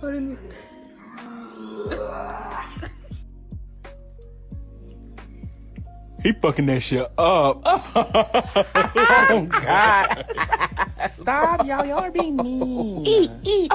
What in the He fucking that shit up. oh God! Stop, y'all. Y'all are being mean. Eat, eat.